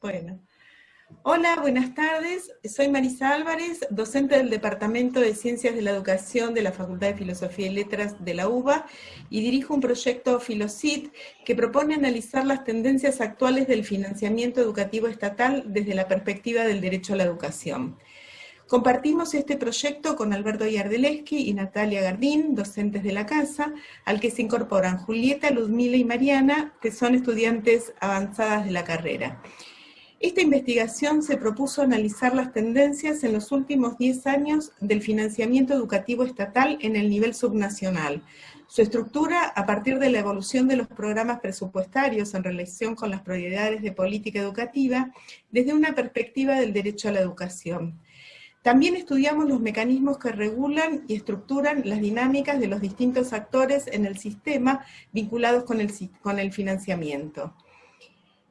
Bueno. Hola, buenas tardes. Soy Marisa Álvarez, docente del Departamento de Ciencias de la Educación de la Facultad de Filosofía y Letras de la UBA y dirijo un proyecto Filocit que propone analizar las tendencias actuales del financiamiento educativo estatal desde la perspectiva del derecho a la educación. Compartimos este proyecto con Alberto Yardeleski y Natalia Gardín, docentes de la casa, al que se incorporan Julieta, Ludmila y Mariana, que son estudiantes avanzadas de la carrera. Esta investigación se propuso analizar las tendencias en los últimos 10 años del financiamiento educativo estatal en el nivel subnacional, su estructura a partir de la evolución de los programas presupuestarios en relación con las prioridades de política educativa desde una perspectiva del derecho a la educación. También estudiamos los mecanismos que regulan y estructuran las dinámicas de los distintos actores en el sistema vinculados con el, con el financiamiento.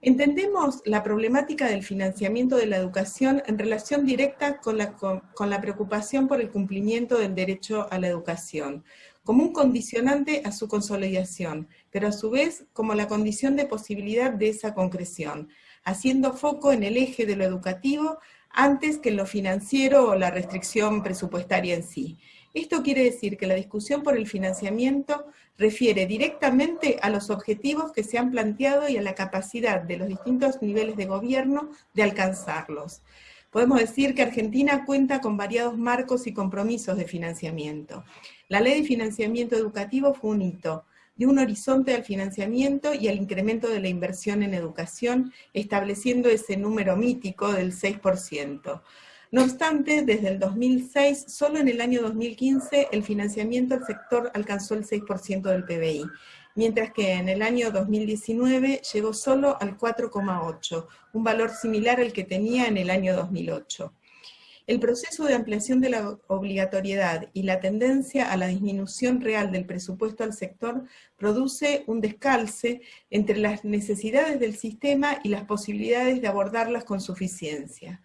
Entendemos la problemática del financiamiento de la educación en relación directa con la, preocupación por el cumplimiento del derecho a la educación, como un condicionante a su consolidación, pero a su vez como la condición de posibilidad de esa concreción, haciendo foco en el eje de lo educativo antes que lo financiero o la restricción presupuestaria en sí. Esto quiere decir que la discusión por el financiamiento refiere directamente a los objetivos que se han planteado y a la capacidad de los distintos niveles de gobierno de alcanzarlos. Podemos decir que Argentina cuenta con variados marcos y compromisos de financiamiento. La ley de financiamiento educativo fue un hito, de un horizonte al financiamiento y al incremento de la inversión en educación, estableciendo ese número mítico del 6%. No obstante, desde el 2006, solo en el año 2015, el financiamiento al sector alcanzó el 6% del PBI, mientras que en el año 2019 llegó solo al 4,8%, un valor similar al que tenía en el año 2008. El proceso de ampliación de la obligatoriedad y la tendencia a la disminución real del presupuesto al sector produce un descalce entre las necesidades del sistema y las posibilidades de abordarlas con suficiencia.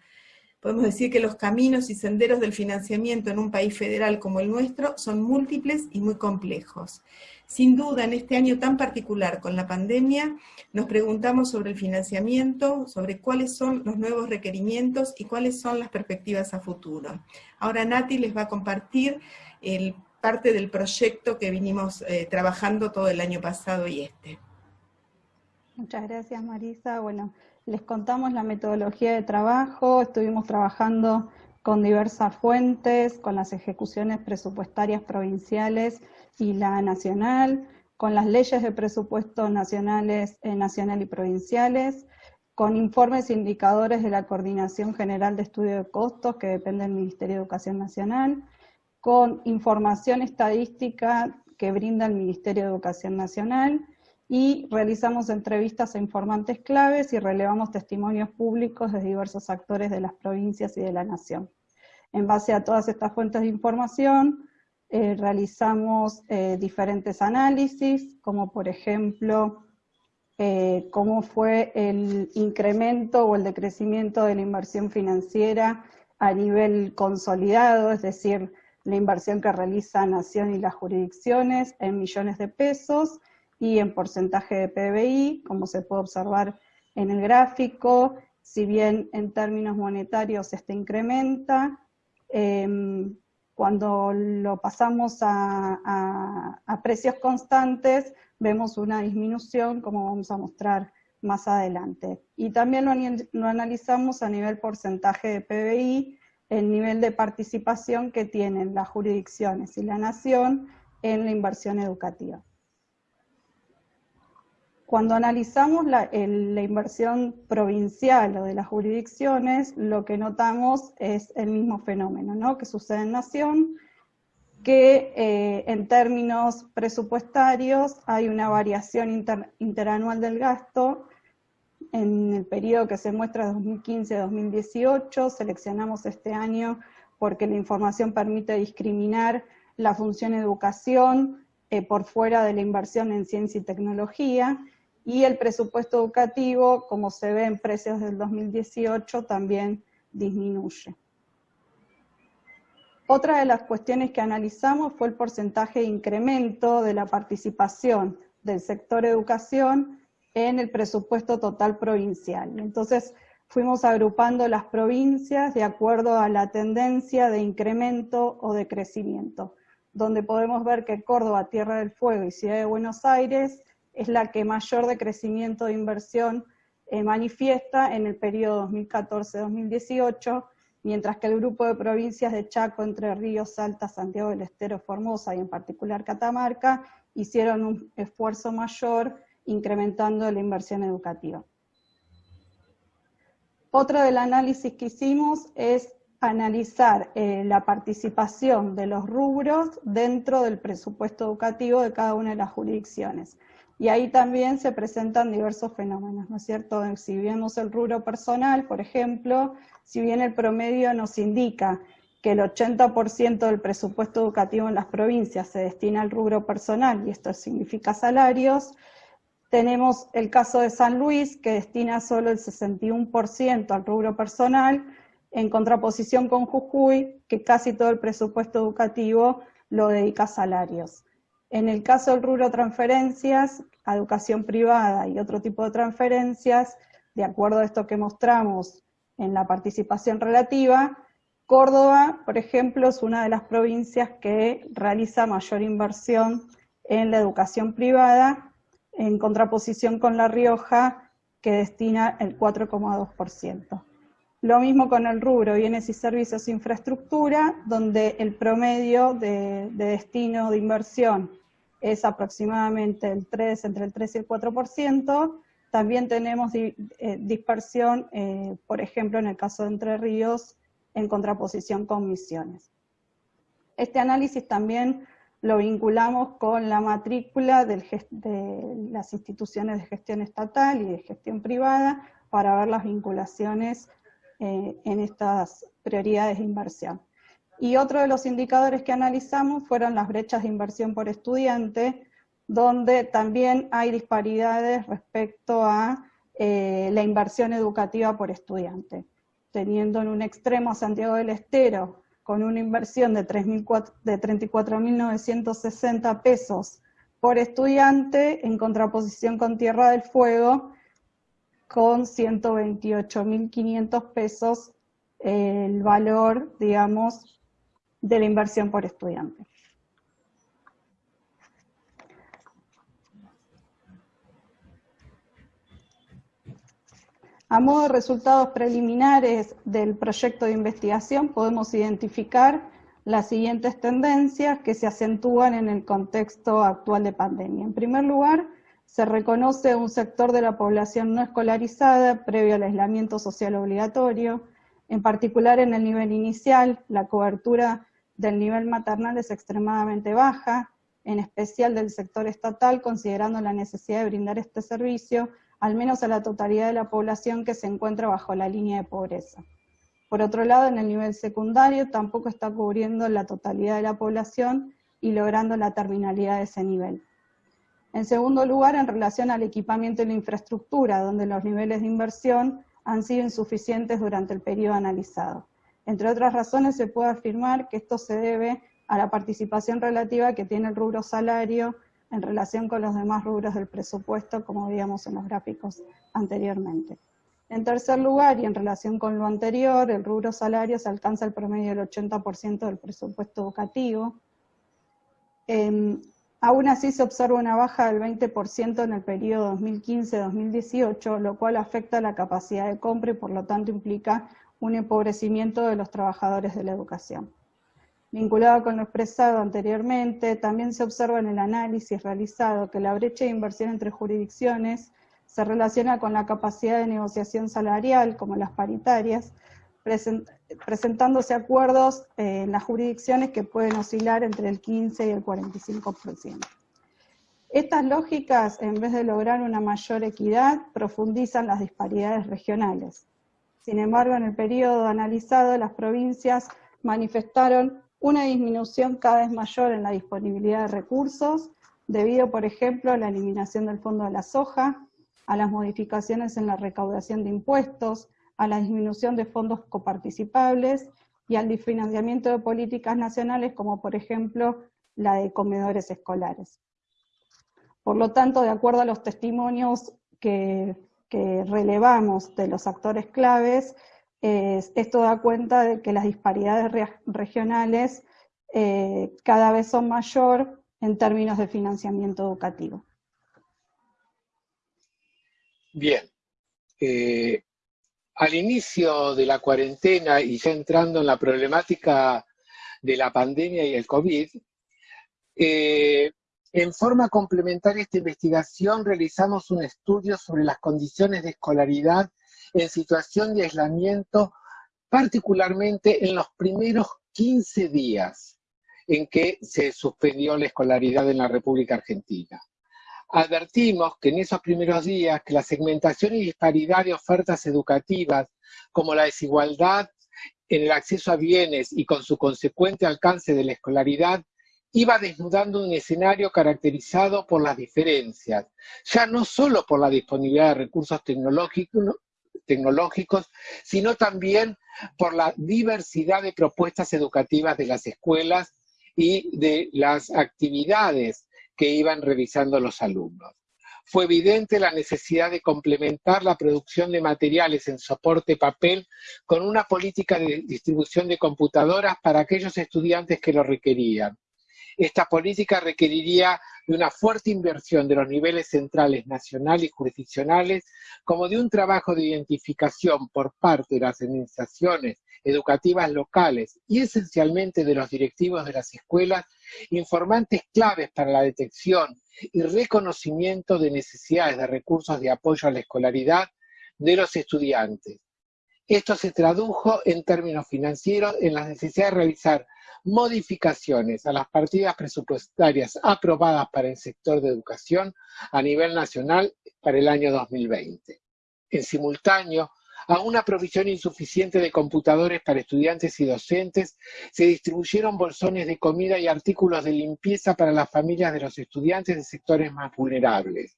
Podemos decir que los caminos y senderos del financiamiento en un país federal como el nuestro son múltiples y muy complejos. Sin duda, en este año tan particular con la pandemia, nos preguntamos sobre el financiamiento, sobre cuáles son los nuevos requerimientos y cuáles son las perspectivas a futuro. Ahora Nati les va a compartir parte del proyecto que vinimos eh, trabajando todo el año pasado y este. Muchas gracias Marisa. Bueno, les contamos la metodología de trabajo, estuvimos trabajando con diversas fuentes, con las ejecuciones presupuestarias provinciales y la nacional, con las leyes de presupuestos nacionales, eh, nacional y provinciales, con informes e indicadores de la Coordinación General de Estudio de Costos, que depende del Ministerio de Educación Nacional, con información estadística que brinda el Ministerio de Educación Nacional, y realizamos entrevistas a informantes claves y relevamos testimonios públicos de diversos actores de las provincias y de la nación. En base a todas estas fuentes de información, eh, realizamos eh, diferentes análisis, como por ejemplo, eh, cómo fue el incremento o el decrecimiento de la inversión financiera a nivel consolidado, es decir, la inversión que realiza Nación y las jurisdicciones en millones de pesos, y en porcentaje de PBI, como se puede observar en el gráfico, si bien en términos monetarios este incrementa, em, cuando lo pasamos a, precios constantes, vemos una disminución, como vamos a mostrar más adelante. Y también lo, lo analizamos a nivel porcentaje de PBI, el nivel de participación que tienen las jurisdicciones y la nación en la inversión educativa. Cuando analizamos la, inversión provincial o de las jurisdicciones, lo que notamos es el mismo fenómeno, ¿no? que sucede en Nación, que eh, en términos presupuestarios hay una variación interanual del gasto en el periodo que se muestra 2015-2018, seleccionamos este año porque la información permite discriminar la función educación eh, por fuera de la inversión en ciencia y tecnología, y el presupuesto educativo, como se ve en precios del 2018, también disminuye. Otra de las cuestiones que analizamos fue el porcentaje de incremento de la participación del sector educación en el presupuesto total provincial. Entonces, fuimos agrupando las provincias de acuerdo a la tendencia de incremento o de crecimiento, donde podemos ver que Córdoba, Tierra del Fuego y Ciudad de Buenos Aires es la que mayor decrecimiento de inversión eh, manifiesta en el periodo 2014-2018, mientras que el grupo de provincias de Chaco, Entre Ríos, Salta, Santiago del Estero, Formosa y en particular Catamarca, hicieron un esfuerzo mayor incrementando la inversión educativa. Otro del análisis que hicimos es analizar eh, la participación de los rubros dentro del presupuesto educativo de cada una de las jurisdicciones. Y ahí también se presentan diversos fenómenos, ¿no es cierto? Si vemos el rubro personal, por ejemplo, si bien el promedio nos indica que el 80% del presupuesto educativo en las provincias se destina al rubro personal, y esto significa salarios, tenemos el caso de San Luis, que destina solo el 61% al rubro personal, en contraposición con Jujuy, que casi todo el presupuesto educativo lo dedica a salarios. En el caso del rubro transferencias, educación privada y otro tipo de transferencias, de acuerdo a esto que mostramos en la participación relativa, Córdoba, por ejemplo, es una de las provincias que realiza mayor inversión en la educación privada, en contraposición con La Rioja, que destina el 4,2%. Lo mismo con el rubro bienes y servicios e infraestructura, donde el promedio de, de destino de inversión es aproximadamente el 3, entre el 3 y el 4%. También tenemos eh, dispersión, eh, por ejemplo, en el caso de Entre Ríos, en contraposición con Misiones. Este análisis también lo vinculamos con la matrícula de las instituciones de gestión estatal y de gestión privada para ver las vinculaciones eh, en estas prioridades de inversión. Y otro de los indicadores que analizamos fueron las brechas de inversión por estudiante, donde también hay disparidades respecto a eh, la inversión educativa por estudiante, teniendo en un extremo Santiago del Estero con una inversión de, de 34.960 pesos por estudiante, en contraposición con Tierra del Fuego, con 128.500 pesos el valor, digamos, de la inversión por estudiante. A modo de resultados preliminares del proyecto de investigación podemos identificar las siguientes tendencias que se acentúan en el contexto actual de pandemia. En primer lugar, se reconoce un sector de la población no escolarizada previo al aislamiento social obligatorio, en particular en el nivel inicial, la cobertura del nivel maternal es extremadamente baja, en especial del sector estatal, considerando la necesidad de brindar este servicio, al menos a la totalidad de la población que se encuentra bajo la línea de pobreza. Por otro lado, en el nivel secundario tampoco está cubriendo la totalidad de la población y logrando la terminalidad de ese nivel. En segundo lugar, en relación al equipamiento y la infraestructura, donde los niveles de inversión han sido insuficientes durante el periodo analizado. Entre otras razones, se puede afirmar que esto se debe a la participación relativa que tiene el rubro salario en relación con los demás rubros del presupuesto, como veíamos en los gráficos anteriormente. En tercer lugar, y en relación con lo anterior, el rubro salario se alcanza el promedio del 80% del presupuesto educativo. Em, aún así se observa una baja del 20% en el periodo 2015-2018, lo cual afecta la capacidad de compra y por lo tanto implica un empobrecimiento de los trabajadores de la educación. Vinculado con lo expresado anteriormente, también se observa en el análisis realizado que la brecha de inversión entre jurisdicciones se relaciona con la capacidad de negociación salarial, como las paritarias, presentándose acuerdos en las jurisdicciones que pueden oscilar entre el 15 y el 45%. Estas lógicas, en vez de lograr una mayor equidad, profundizan las disparidades regionales. Sin embargo, en el periodo analizado, las provincias manifestaron una disminución cada vez mayor en la disponibilidad de recursos, debido, por ejemplo, a la eliminación del fondo de la soja, a las modificaciones en la recaudación de impuestos, a la disminución de fondos coparticipables y al desfinanciamiento de políticas nacionales como por ejemplo la de comedores escolares. Por lo tanto, de acuerdo a los testimonios que que relevamos de los actores claves, esto da cuenta de que las disparidades regionales eh, cada vez son mayor en términos de financiamiento educativo. Bien. Eh, al inicio de la cuarentena y ya entrando en la problemática de la pandemia y el COVID, eh, en forma complementaria a esta investigación realizamos un estudio sobre las condiciones de escolaridad en situación de aislamiento, particularmente en los primeros 15 días en que se suspendió la escolaridad en la República Argentina. Advertimos que en esos primeros días que la segmentación y disparidad de ofertas educativas, como la desigualdad en el acceso a bienes y con su consecuente alcance de la escolaridad, iba desnudando un escenario caracterizado por las diferencias, ya no solo por la disponibilidad de recursos tecnológicos, tecnológicos, sino también por la diversidad de propuestas educativas de las escuelas y de las actividades que iban revisando los alumnos. Fue evidente la necesidad de complementar la producción de materiales en soporte papel con una política de distribución de computadoras para aquellos estudiantes que lo requerían. Esta política requeriría de una fuerte inversión de los niveles centrales, nacionales y jurisdiccionales, como de un trabajo de identificación por parte de las administraciones educativas locales y esencialmente de los directivos de las escuelas, informantes claves para la detección y reconocimiento de necesidades de recursos de apoyo a la escolaridad de los estudiantes. Esto se tradujo en términos financieros en la necesidad de realizar modificaciones a las partidas presupuestarias aprobadas para el sector de educación a nivel nacional para el año 2020. En simultáneo, a una provisión insuficiente de computadores para estudiantes y docentes, se distribuyeron bolsones de comida y artículos de limpieza para las familias de los estudiantes de sectores más vulnerables.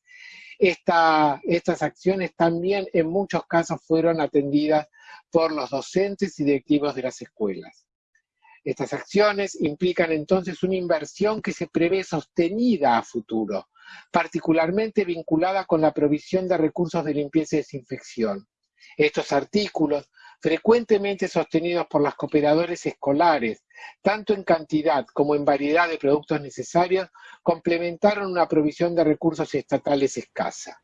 Estas acciones también en muchos casos fueron atendidas por los docentes y directivos de las escuelas. Estas acciones implican entonces una inversión que se prevé sostenida a futuro, particularmente vinculada con la provisión de recursos de limpieza y desinfección. Estos artículos, frecuentemente sostenidos por las cooperadores escolares, tanto en cantidad como en variedad de productos necesarios, complementaron una provisión de recursos estatales escasa.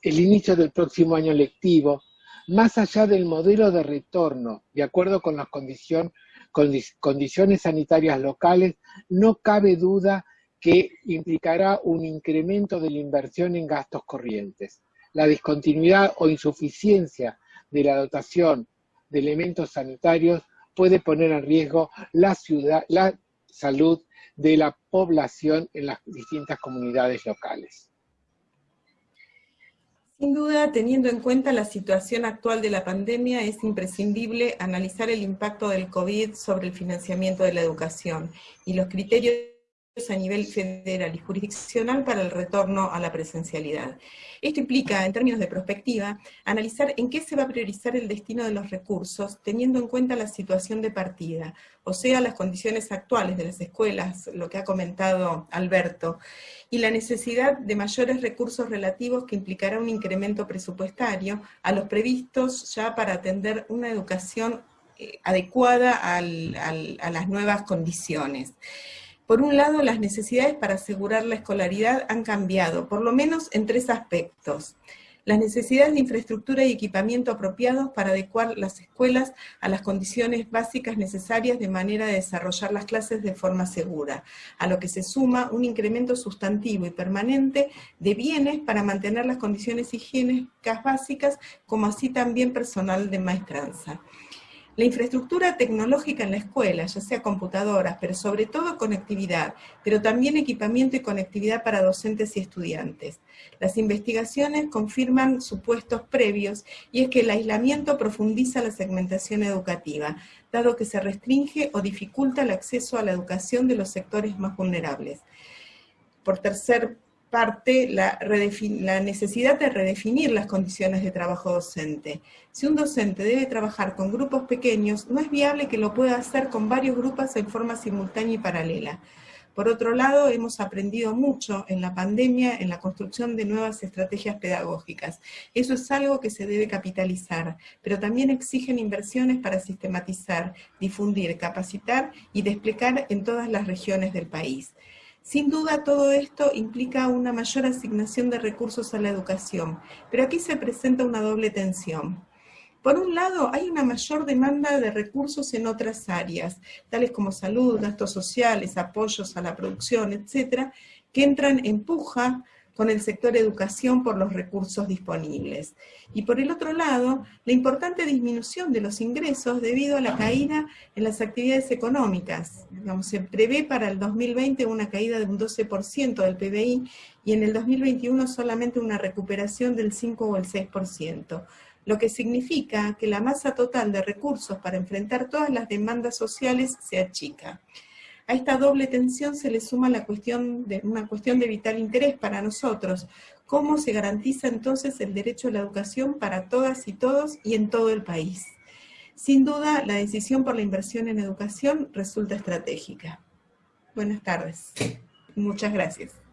El inicio del próximo año lectivo, más allá del modelo de retorno, de acuerdo con las condiciones sanitarias locales, no cabe duda que implicará un incremento de la inversión en gastos corrientes. La discontinuidad o insuficiencia de la dotación de elementos sanitarios puede poner en riesgo la, ciudad, la salud de la población en las distintas comunidades locales. Sin duda, teniendo en cuenta la situación actual de la pandemia, es imprescindible analizar el impacto del COVID sobre el financiamiento de la educación y los criterios a nivel federal y jurisdiccional para el retorno a la presencialidad. Esto implica, en términos de perspectiva, analizar en qué se va a priorizar el destino de los recursos, teniendo en cuenta la situación de partida, o sea, las condiciones actuales de las escuelas, lo que ha comentado Alberto, y la necesidad de mayores recursos relativos que implicará un incremento presupuestario a los previstos ya para atender una educación eh, adecuada a las nuevas condiciones. Por un lado, las necesidades para asegurar la escolaridad han cambiado, por lo menos en tres aspectos. Las necesidades de infraestructura y equipamiento apropiados para adecuar las escuelas a las condiciones básicas necesarias de manera de desarrollar las clases de forma segura, a lo que se suma un incremento sustantivo y permanente de bienes para mantener las condiciones higiénicas básicas, como así también personal de maestranza. La infraestructura tecnológica en la escuela, ya sea computadoras, pero sobre todo conectividad, pero también equipamiento y conectividad para docentes y estudiantes. Las investigaciones confirman supuestos previos y es que el aislamiento profundiza la segmentación educativa, dado que se restringe o dificulta el acceso a la educación de los sectores más vulnerables. Por tercer parte la, la, necesidad de redefinir las condiciones de trabajo docente. Si un docente debe trabajar con grupos pequeños, no es viable que lo pueda hacer con varios grupos en forma simultánea y paralela. Por otro lado, hemos aprendido mucho en la pandemia en la construcción de nuevas estrategias pedagógicas. Eso es algo que se debe capitalizar, pero también exigen inversiones para sistematizar, difundir, capacitar y desplegar en todas las regiones del país. Sin duda todo esto implica una mayor asignación de recursos a la educación, pero aquí se presenta una doble tensión. Por un lado, hay una mayor demanda de recursos en otras áreas, tales como salud, gastos sociales, apoyos a la producción, etcétera, que entran en puja con el sector educación por los recursos disponibles. Y por el otro lado, la importante disminución de los ingresos debido a la caída en las actividades económicas. se prevé para el 2020 una caída de un 12% del PBI y en el 2021 solamente una recuperación del 5 o el 6% lo que significa que la masa total de recursos para enfrentar todas las demandas sociales se achica. A esta doble tensión se le suma la cuestión de, una cuestión de vital interés para nosotros. ¿Cómo se garantiza entonces el derecho a la educación para todas y todos y en todo el país? Sin duda, la decisión por la inversión en educación resulta estratégica. Buenas tardes. Muchas gracias.